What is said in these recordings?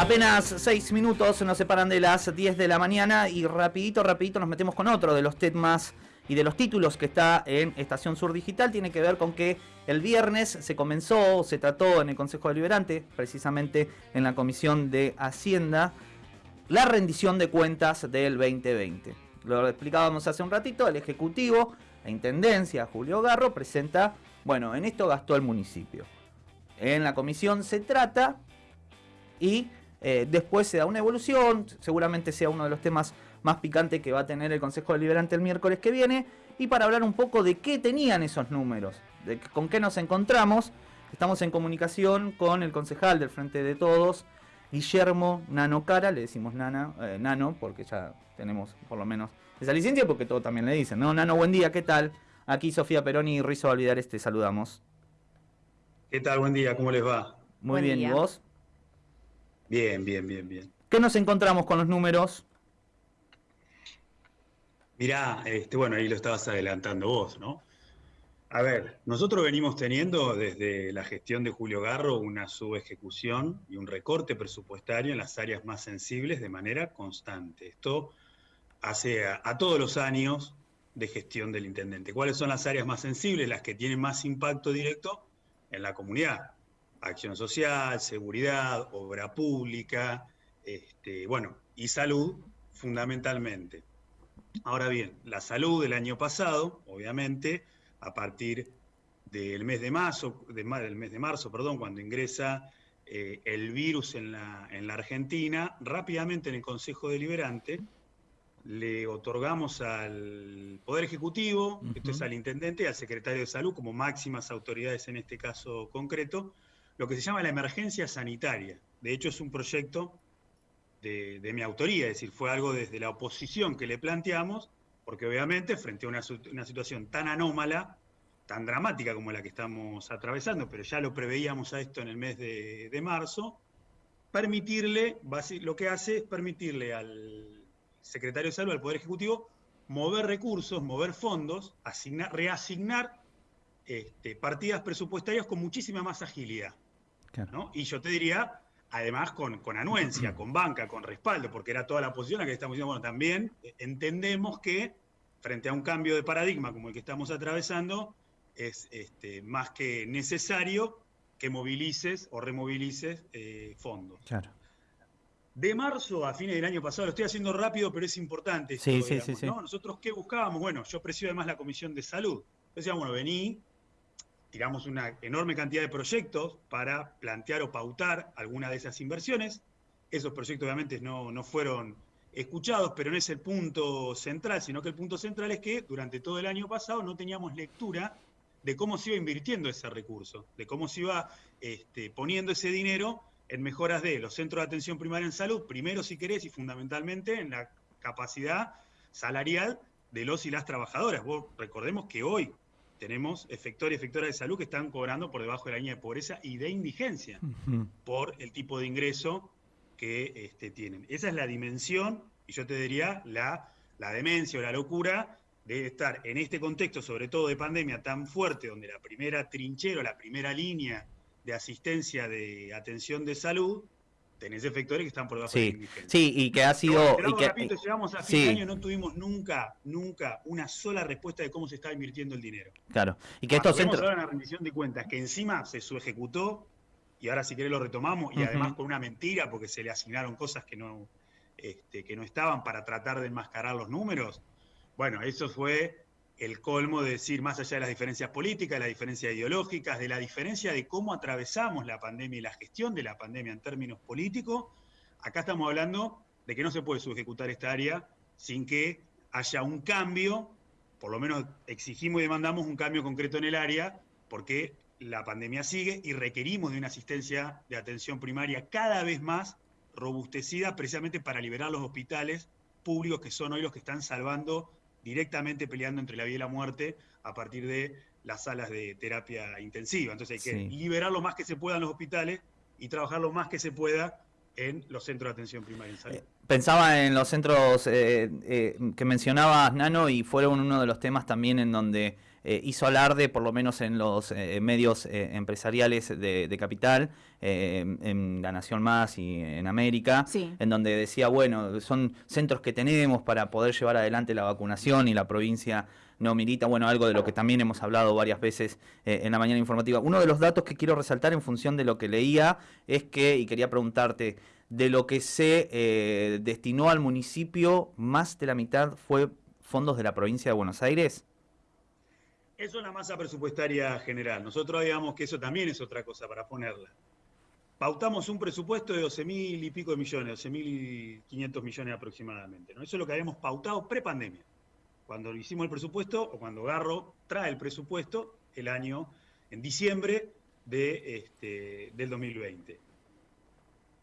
Apenas seis minutos nos separan de las 10 de la mañana y rapidito, rapidito nos metemos con otro de los temas y de los títulos que está en Estación Sur Digital. Tiene que ver con que el viernes se comenzó, se trató en el Consejo Deliberante, precisamente en la Comisión de Hacienda, la rendición de cuentas del 2020. Lo explicábamos hace un ratito, el Ejecutivo, la Intendencia, Julio Garro, presenta, bueno, en esto gastó el municipio. En la comisión se trata y eh, después se da una evolución, seguramente sea uno de los temas más picantes que va a tener el Consejo Deliberante el miércoles que viene. Y para hablar un poco de qué tenían esos números, de con qué nos encontramos, estamos en comunicación con el concejal del Frente de Todos, Guillermo Nano Cara, le decimos Nana, eh, Nano, porque ya tenemos por lo menos esa licencia, porque todo también le dicen, ¿no? Nano, buen día, ¿qué tal? Aquí Sofía Peroni y Rizo Valvidares te saludamos. ¿Qué tal? Buen día, ¿cómo les va? Muy bien, ¿y vos? Bien, bien, bien, bien. ¿Qué nos encontramos con los números? Mirá, este, bueno, ahí lo estabas adelantando vos, ¿no? A ver, nosotros venimos teniendo desde la gestión de Julio Garro una subejecución y un recorte presupuestario en las áreas más sensibles de manera constante. Esto hace a, a, todos los años de gestión del intendente. ¿Cuáles son las áreas más sensibles, las que tienen más impacto directo en la comunidad? Acción social, seguridad, obra pública, este, bueno, y salud fundamentalmente. Ahora bien, la salud del año pasado, obviamente, a partir del mes de marzo, del mes de marzo, perdón, cuando ingresa eh, el virus en la, en la Argentina, rápidamente en el Consejo Deliberante le otorgamos al Poder Ejecutivo, esto es al Intendente y al Secretario de Salud como máximas autoridades en este caso concreto, lo que se llama la emergencia sanitaria. De hecho, es un proyecto de, mi autoría, es decir, fue algo desde la oposición que le planteamos, porque obviamente frente a una, situación tan anómala, tan dramática como la que estamos atravesando, pero ya lo preveíamos a esto en el mes de, marzo, permitirle, lo que hace es permitirle al secretario de salud, al Poder Ejecutivo, mover recursos, mover fondos, asignar, reasignar este, partidas presupuestarias con muchísima más agilidad. Y yo te diría, además con, con anuencia, con banca, con respaldo, porque era toda la posición a que estamos diciendo, bueno, también entendemos que frente a un cambio de paradigma como el que estamos atravesando, es este, más que necesario que movilices o removilices eh, fondos. Claro. De marzo a fines del año pasado, lo estoy haciendo rápido, pero es importante. sí, sí, sí, Nosotros, ¿qué buscábamos? Bueno, yo presido además la Comisión de Salud. Decíamos, bueno, vení, tiramos una enorme cantidad de proyectos para plantear o pautar alguna de esas inversiones. Esos proyectos obviamente no, no fueron escuchados, pero no es el punto central, sino que el punto central es que durante todo el año pasado no teníamos lectura de cómo se iba invirtiendo ese recurso, de cómo se iba este, poniendo ese dinero en mejoras de los centros de atención primaria en salud, primero si querés y fundamentalmente en la capacidad salarial de los y las trabajadoras. Vos recordemos que hoy tenemos efectores y efectoras de salud que están cobrando por debajo de la línea de pobreza y de indigencia por el tipo de ingreso que este, tienen. Esa es la dimensión, y yo te diría, la, la demencia o la locura de estar en este contexto, sobre todo de pandemia tan fuerte, donde la primera trinchera, la primera línea de asistencia de atención de salud tenés efectores que están por debajo sí, de Sí, y que ha sido... y que, llegamos a fin de año, no tuvimos nunca, nunca una sola respuesta de cómo se está invirtiendo el dinero. Claro, y que estos centros... ahora una rendición de cuentas que encima se subejecutó, y ahora si querés lo retomamos, y además con una mentira, porque se le asignaron cosas que no, este, que no estaban para tratar de enmascarar los números. Bueno, eso fue el colmo de decir, más allá de las diferencias políticas, de las diferencias ideológicas, de la diferencia de cómo atravesamos la pandemia y la gestión de la pandemia en términos políticos, acá estamos hablando de que no se puede subejecutar esta área sin que haya un cambio, por lo menos exigimos y demandamos un cambio concreto en el área, porque la pandemia sigue y requerimos de una asistencia de atención primaria cada vez más robustecida precisamente para liberar los hospitales públicos que son hoy los que están salvando directamente peleando entre la vida y la muerte a partir de las salas de terapia intensiva. Entonces hay que liberar lo más que se pueda en los hospitales y trabajar lo más que se pueda en los centros de atención primaria en salud. Eh, pensaba en los centros eh, eh, que mencionabas, Nano, y fueron uno de los temas también en donde eh, hizo alarde, por lo menos en los eh, medios eh, empresariales de, capital, en La Nación Más y en América, en donde decía, bueno, son centros que tenemos para poder llevar adelante la vacunación y la provincia no milita, bueno, algo de lo que también hemos hablado varias veces en la mañana informativa. Uno de los datos que quiero resaltar en función de lo que leía es que, y quería preguntarte, de lo que se destinó al municipio, más de la mitad fue fondos de la provincia de Buenos Aires. Es la masa presupuestaria general. Nosotros digamos que eso también es otra cosa para ponerla. Pautamos un presupuesto de 12 mil y pico de millones, 12.500 millones aproximadamente. ¿no? Eso es lo que habíamos pautado pre-pandemia. Cuando hicimos el presupuesto, o cuando Garro trae el presupuesto, el año, en diciembre de, este, del 2020.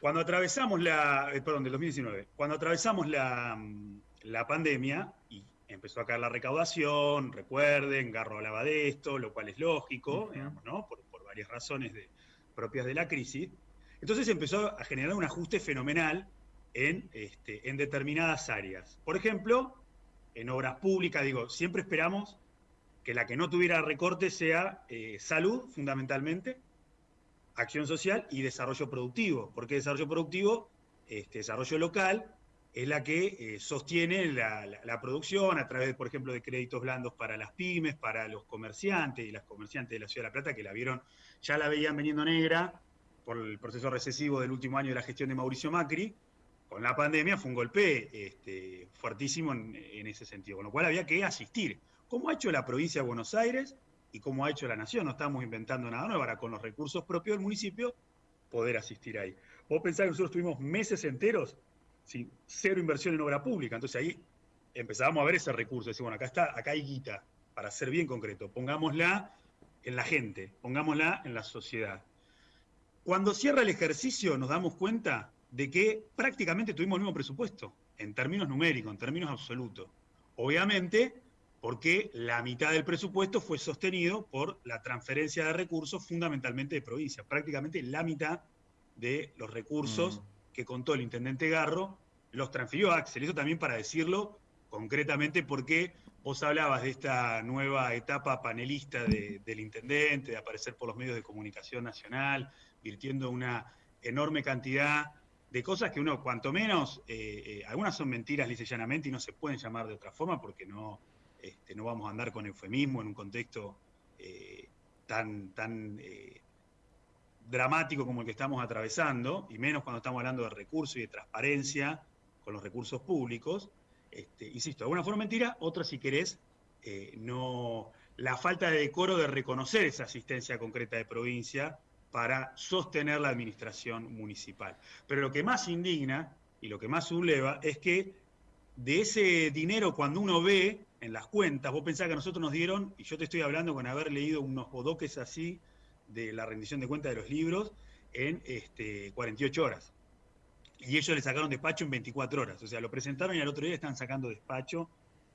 Cuando atravesamos la, eh, perdón, del 2019, cuando atravesamos la, la pandemia, y empezó a caer la recaudación, recuerden, Garro hablaba de esto, lo cual es lógico, ¿no? por, varias razones propias de la crisis. Entonces empezó a generar un ajuste fenomenal en, este, en determinadas áreas. Por ejemplo, en obras públicas, digo, siempre esperamos que la que no tuviera recorte sea eh, salud, fundamentalmente, acción social y desarrollo productivo. ¿Por qué desarrollo productivo? Este, desarrollo local, es la que eh, sostiene la, producción a través, por ejemplo, de créditos blandos para las pymes, para los comerciantes y las comerciantes de la Ciudad de La Plata, que la vieron, ya la veían veniendo negra por el proceso recesivo del último año de la gestión de Mauricio Macri. Con la pandemia fue un golpe este, fuertísimo en, ese sentido, con lo cual había que asistir. ¿Cómo ha hecho la provincia de Buenos Aires y cómo ha hecho la Nación? No estamos inventando nada nuevo, para con los recursos propios del municipio poder asistir ahí. Vos pensás que nosotros tuvimos meses enteros cero inversión en obra pública. Entonces ahí empezábamos a ver ese recurso. Decir, bueno, acá está, acá hay guita, para ser bien concreto. Pongámosla en la gente, pongámosla en la sociedad. Cuando cierra el ejercicio nos damos cuenta de que prácticamente tuvimos el mismo presupuesto, en términos numéricos, en términos absolutos. Obviamente, porque la mitad del presupuesto fue sostenido por la transferencia de recursos fundamentalmente de provincia. Prácticamente la mitad de los recursos mm que contó el intendente Garro, los transfirió a Axel. Eso también para decirlo concretamente porque vos hablabas de esta nueva etapa panelista del intendente, de aparecer por los medios de comunicación nacional, virtiendo una enorme cantidad de cosas que uno, cuanto menos, eh, eh, algunas son mentiras lisa y no se pueden llamar de otra forma porque no, este, no vamos a andar con eufemismo en un contexto eh, tan, tan dramático como el que estamos atravesando, y menos cuando estamos hablando de recursos y de transparencia con los recursos públicos, este, insisto, alguna forma mentira, otra si querés, eh, no, la falta de decoro de reconocer esa asistencia concreta de provincia para sostener la administración municipal. Pero lo que más indigna y lo que más subleva es que de ese dinero cuando uno ve en las cuentas, vos pensás que a nosotros nos dieron, y yo te estoy hablando con haber leído unos bodoques así, de la rendición de cuentas de los libros en este, 48 horas. Y ellos le sacaron despacho en 24 horas. O sea, lo presentaron y al otro día están sacando despacho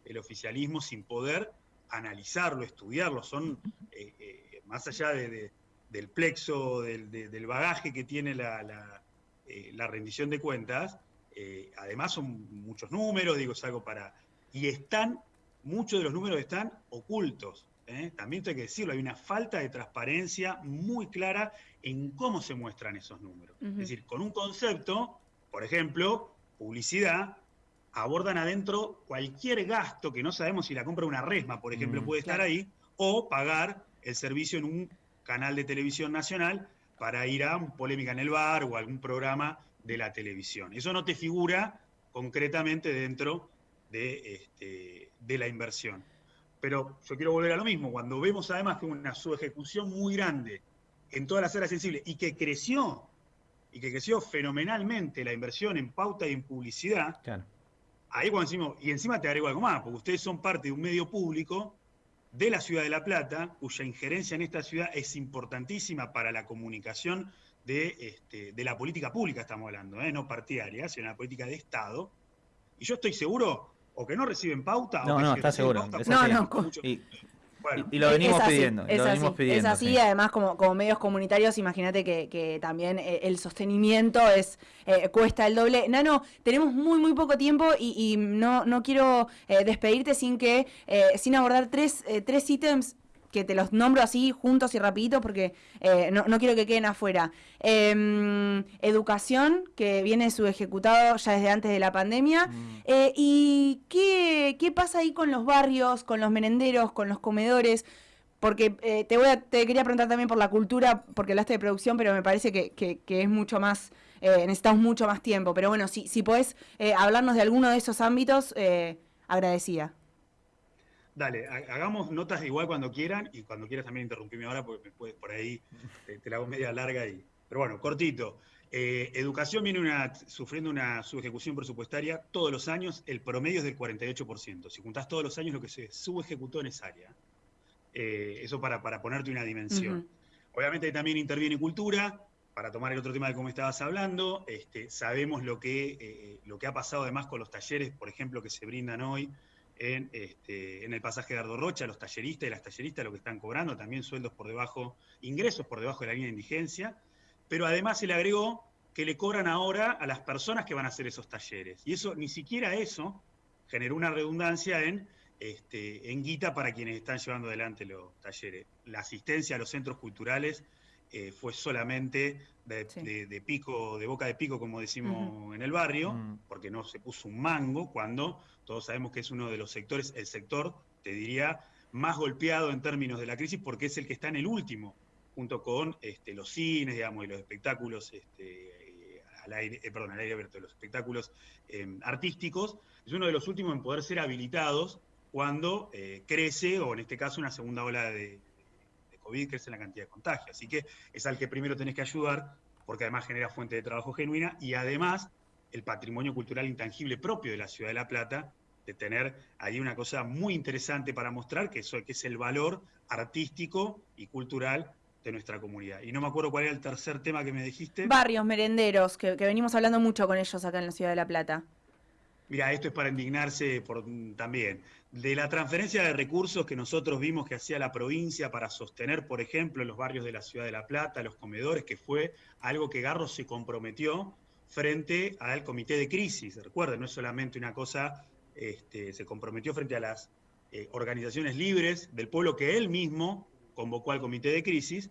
el oficialismo sin poder analizarlo, estudiarlo. Son, eh, eh, más allá de, del plexo, del, bagaje que tiene la, la, eh, rendición de cuentas, además son muchos números, digo, es algo para... Y están, muchos de los números están ocultos. ¿Eh? también hay que decirlo, hay una falta de transparencia muy clara en cómo se muestran esos números. Es decir, con un concepto, por ejemplo, publicidad, abordan adentro cualquier gasto que no sabemos si la compra una resma, por ejemplo, mm, puede estar ahí, o pagar el servicio en un canal de televisión nacional para ir a un polémica en el bar o algún programa de la televisión. Eso no te figura concretamente dentro de, este, de la inversión. Pero yo quiero volver a lo mismo, cuando vemos además que una subejecución muy grande en todas las áreas sensibles y que creció, y que creció fenomenalmente la inversión en pauta y en publicidad, ahí cuando decimos, y encima te agrego algo más, porque ustedes son parte de un medio público de la ciudad de La Plata, cuya injerencia en esta ciudad es importantísima para la comunicación de, este, de la política pública, estamos hablando, ¿eh? no partidaria, sino la política de Estado. Y yo estoy seguro o que no reciben pauta. No, o no, está seguro. no, no, y, lo venimos pidiendo. Es, lo así, pidiendo, es así, además como, como medios comunitarios, imagínate que, también eh, el sostenimiento es eh, cuesta el doble. Nano, tenemos muy muy poco tiempo y, no, no quiero eh, despedirte sin que sin abordar tres, tres ítems que te los nombro así juntos y rapidito porque no, no, quiero que queden afuera. Em, educación, que viene su ejecutado ya desde antes de la pandemia. Mm. ¿Y qué, qué pasa ahí con los barrios, con los merenderos, con los comedores? porque eh, te voy a, te quería preguntar también por la cultura, porque hablaste de producción, pero me parece que, es mucho más, eh, necesitamos mucho más tiempo. Pero bueno, si, si podés eh, hablarnos de alguno de esos ámbitos, agradecida. Dale, hagamos notas igual cuando quieran y cuando quieras también interrumpirme ahora porque me puedes por ahí, te, la hago media larga y... Pero bueno, cortito. educación viene una, sufriendo una subejecución presupuestaria todos los años, el promedio es del 48%. Si juntás todos los años lo que se subejecutó en esa área. Eh, eso para, para, ponerte una dimensión. Obviamente también interviene cultura, para tomar el otro tema de cómo estabas hablando, este, sabemos lo que, eh, lo que ha pasado además con los talleres, por ejemplo, que se brindan hoy en, este, en el pasaje de Ardo Rocha, los talleristas y las talleristas lo que están cobrando, también sueldos por debajo, ingresos por debajo de la línea de indigencia, pero además se le agregó que le cobran ahora a las personas que van a hacer esos talleres. Y eso, ni siquiera eso, generó una redundancia en este, en guita para quienes están llevando adelante los talleres. La asistencia a los centros culturales eh, fue solamente de, pico, de boca de pico, como decimos en el barrio, mm. porque no se puso un mango, cuando todos sabemos que es uno de los sectores, el sector, te diría, más golpeado en términos de la crisis, porque es el que está en el último, junto con este, los cines, digamos, y los espectáculos este, al aire, eh, perdón, al aire abierto, los espectáculos eh, artísticos, es uno de los últimos en poder ser habilitados cuando eh, crece, o en este caso una segunda ola de, COVID, crece la cantidad de contagios. Así que es al que primero tenés que ayudar, porque además genera fuente de trabajo genuina y además el patrimonio cultural intangible propio de la ciudad de La Plata, de tener ahí una cosa muy interesante para mostrar, que, eso, que es el valor artístico y cultural de nuestra comunidad. Y no me acuerdo cuál era el tercer tema que me dijiste. Barrios, merenderos, que venimos hablando mucho con ellos acá en la ciudad de La Plata. Mira, esto es para indignarse por, también. De la transferencia de recursos que nosotros vimos que hacía la provincia para sostener, por ejemplo, los barrios de la ciudad de La Plata, los comedores, que fue algo que Garro se comprometió frente al comité de crisis. Recuerden, no es solamente una cosa, este, se comprometió frente a las eh, organizaciones libres del pueblo que él mismo convocó al comité de crisis,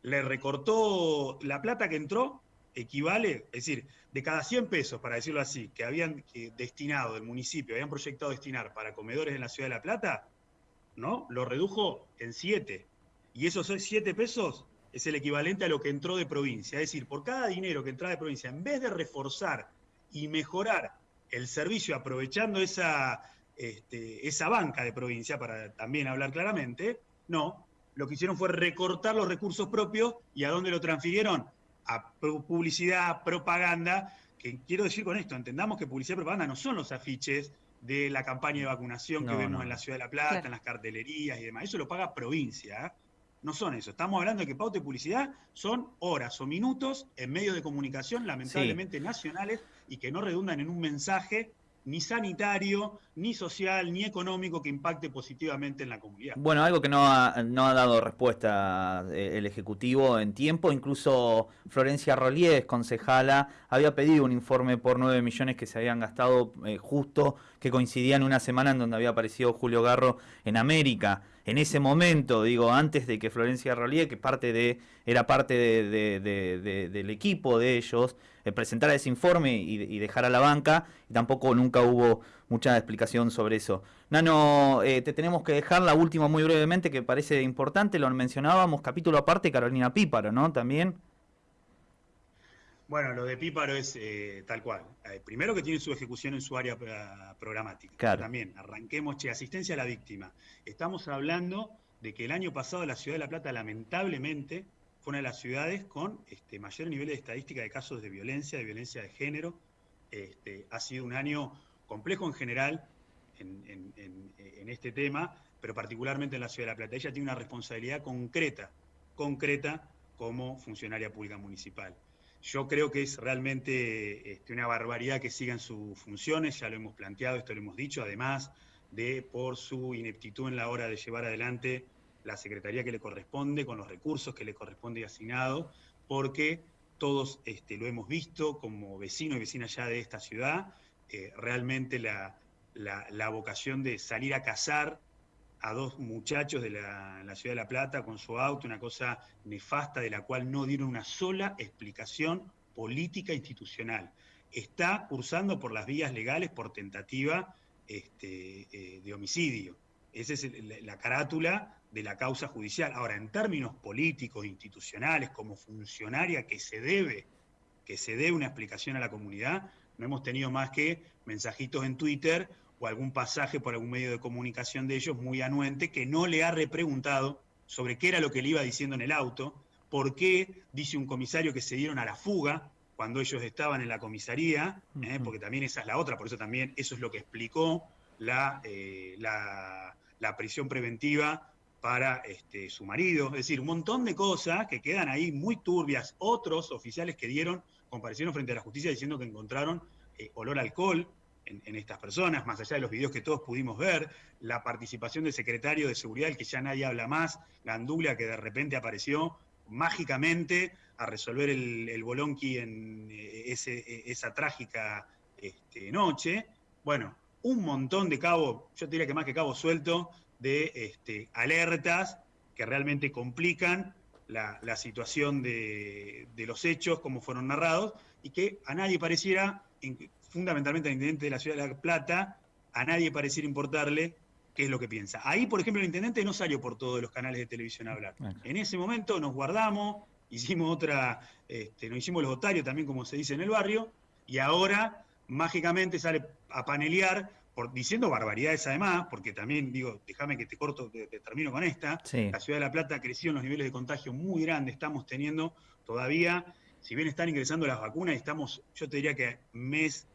le recortó la plata que entró, equivale, es decir, de cada 100 pesos, para decirlo así, que habían destinado el municipio, habían proyectado destinar para comedores en la ciudad de La Plata, ¿no? Lo redujo en 7. Y esos 7 pesos es el equivalente a lo que entró de provincia. Es decir, por cada dinero que entra de provincia, en vez de reforzar y mejorar el servicio aprovechando esa, este, esa banca de provincia, para también hablar claramente, no, lo que hicieron fue recortar los recursos propios y a dónde lo transfirieron? A publicidad, propaganda, que quiero decir con esto, entendamos que publicidad y propaganda no son los afiches de la campaña de vacunación que vemos en la Ciudad de La Plata, en las cartelerías y demás. Eso lo paga provincia. ¿eh? No son eso. Estamos hablando de que pauta y publicidad son horas o minutos en medios de comunicación, lamentablemente nacionales, y que no redundan en un mensaje ni sanitario, ni social, ni económico que impacte positivamente en la comunidad. Bueno, algo que no ha, no ha dado respuesta eh, el Ejecutivo en tiempo, incluso Florencia Rolíez, concejala, había pedido un informe por 9 millones que se habían gastado eh, justo, que coincidía en una semana en donde había aparecido Julio Garro en América. En ese momento, digo, antes de que Florencia Rolíez, que parte de, era parte del equipo de ellos, presentara ese informe y, y dejara la banca, y tampoco nunca hubo mucha explicación sobre eso. Nano, eh, te tenemos que dejar la última muy brevemente que parece importante, lo mencionábamos, capítulo aparte, Carolina Píparo, ¿no? También. Bueno, lo de Píparo es eh, tal cual. Eh, primero que tiene su ejecución en su área programática. Claro. También, arranquemos, che, asistencia a la víctima. Estamos hablando de que el año pasado la ciudad de La Plata, lamentablemente, una de las ciudades con este, mayor nivel de estadística de casos de violencia, de violencia de género. Este, ha sido un año complejo en general en, este tema, pero particularmente en la Ciudad de La Plata. Ella tiene una responsabilidad concreta, concreta como funcionaria pública municipal. Yo creo que es realmente este, una barbaridad que sigan sus funciones, ya lo hemos planteado, esto lo hemos dicho, además de por su ineptitud en la hora de llevar adelante la secretaría que le corresponde, con los recursos que le corresponde asignado, porque todos este, lo hemos visto como vecino y vecina ya de esta ciudad, eh, realmente la, vocación de salir a cazar a dos muchachos de la, la, ciudad de La Plata con su auto, una cosa nefasta de la cual no dieron una sola explicación política institucional. Está cursando por las vías legales por tentativa este, eh, de homicidio. Esa es la carátula de la causa judicial. Ahora, en términos políticos, institucionales, como funcionaria que se debe, que se dé una explicación a la comunidad, no hemos tenido más que mensajitos en Twitter o algún pasaje por algún medio de comunicación de ellos muy anuente que no le ha repreguntado sobre qué era lo que le iba diciendo en el auto, por qué dice un comisario que se dieron a la fuga, cuando ellos estaban en la comisaría, ¿eh? porque también esa es la otra, por eso también eso es lo que explicó la, eh, la, prisión preventiva para este, su marido. Es decir, un montón de cosas que quedan ahí muy turbias. Otros oficiales que dieron, comparecieron frente a la justicia diciendo que encontraron eh, olor a alcohol en, estas personas, más allá de los videos que todos pudimos ver, la participación del secretario de Seguridad, el que ya nadie habla más, Gandulia, que de repente apareció mágicamente a resolver el, bolonqui en eh, ese, esa trágica este, noche. Bueno, un montón de cabos, yo diría que más que cabo suelto, de este, alertas que realmente complican la, situación de, los hechos, como fueron narrados, y que a nadie pareciera, fundamentalmente al intendente de la ciudad de La Plata, a nadie pareciera importarle qué es lo que piensa. Ahí, por ejemplo, el intendente no salió por todos los canales de televisión a hablar. En ese momento nos guardamos, hicimos otra, este, nos hicimos los otarios también, como se dice en el barrio, y ahora mágicamente sale a panelear, por, diciendo barbaridades además, porque también digo, déjame que te corto, te, termino con esta, la ciudad de La Plata creció en los niveles de contagio muy grandes, estamos teniendo todavía, si bien están ingresando las vacunas, estamos, yo te diría que mes,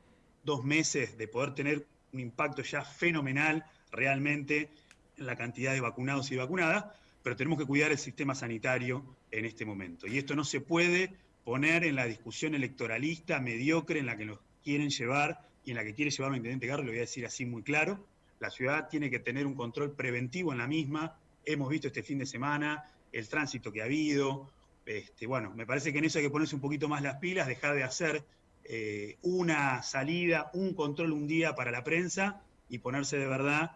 dos meses de poder tener un impacto ya fenomenal realmente en la cantidad de vacunados y vacunadas, pero tenemos que cuidar el sistema sanitario en este momento. Y esto no se puede poner en la discusión electoralista mediocre en la que nos quieren llevar y en la que quiere llevar el intendente Garro, lo voy a decir así muy claro. La ciudad tiene que tener un control preventivo en la misma. Hemos visto este fin de semana el tránsito que ha habido. Este, bueno, me parece que en eso hay que ponerse un poquito más las pilas, dejar de hacer eh, una salida, un control un día para la prensa y ponerse de verdad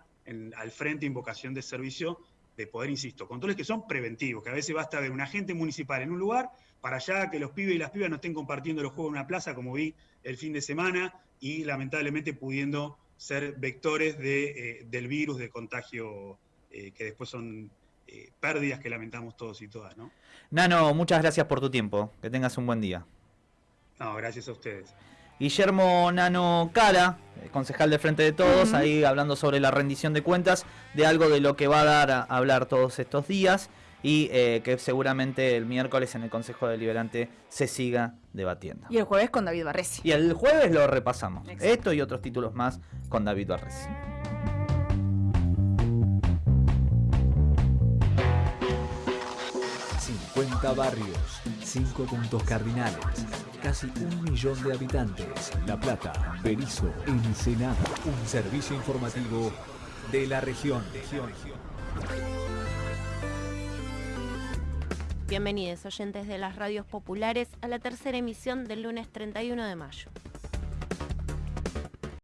al frente invocación de servicio de poder, insisto, controles que son preventivos, que a veces basta ver un agente municipal en un lugar para allá que los pibes y las pibas no estén compartiendo los juegos en una plaza, como vi el fin de semana, y lamentablemente pudiendo ser vectores de, eh, del virus de contagio eh, que después son eh, pérdidas que lamentamos todos y todas, ¿no? Nano, muchas gracias por tu tiempo. Que tengas un buen día. No, gracias a ustedes. Guillermo Nano Cara, eh, concejal de Frente de Todos, ahí hablando sobre la rendición de cuentas, de algo de lo que va a dar a hablar todos estos días y eh, que seguramente el miércoles en el Consejo Deliberante se siga debatiendo. Y el jueves con David Barresi. Y el jueves lo repasamos. Esto y otros títulos más con David Barresi. 50 barrios, 5 puntos cardinales, casi un millón de habitantes. La Plata, Berizo, Ensenada. Un servicio informativo de la región. Bienvenidos oyentes de las radios populares a la tercera emisión del lunes 31 de mayo.